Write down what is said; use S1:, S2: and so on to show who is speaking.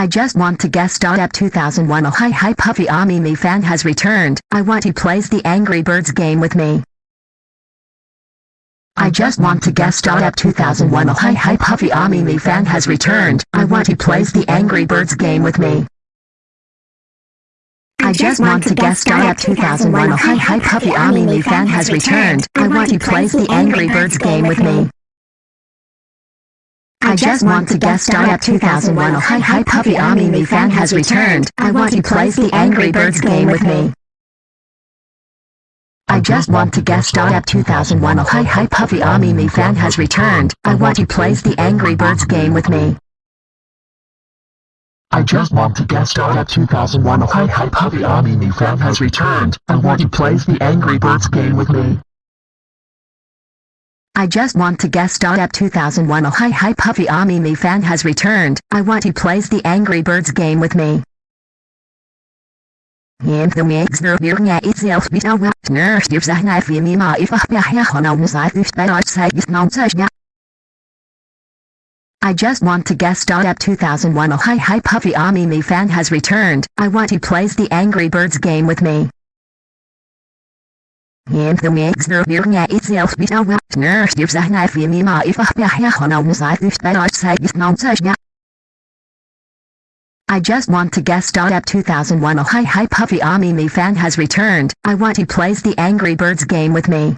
S1: I just want to star at 2001 Oh hi hi Puffy AmiYumi fan has returned. I want he plays the Angry Birds game with me. I just want to star at 2001 Oh hi hi Puffy AmiYumi fan has returned. I want he plays the Angry Birds game with me. I just want to star at 2001 Oh hi hi Puffy AmiYumi fan has returned. I want he plays the Angry Birds game with me. I just want to guest star at 2001 Oh hi hi Puffy AmiYumi fan has returned. I want he plays the Angry Birds game with me. I just want to guest star at 2001 Oh hi hi Puffy AmiYumi fan has returned. I want he plays the Angry Birds game with me.
S2: I just want to guest star at 2001 Oh hi hi Puffy AmiYumi fan has returned. I want he plays the Angry Birds game with me.
S1: I just want to star at 2001 Oh hi hi Puffy AmiYumi fan has returned. I want he plays the Angry Birds game with me. The a nurse gives a me ma if I ha on on side this that I is yeah. I just want to guest star at 2001 Oh hi hi Puffy AmiYumi fan has returned. I want he plays the Angry Birds game with me. The a nurse a if I just want to guest star at 2001 Oh hi hi Puffy AmiYumi fan has returned. I want to plays the Angry Birds game with me.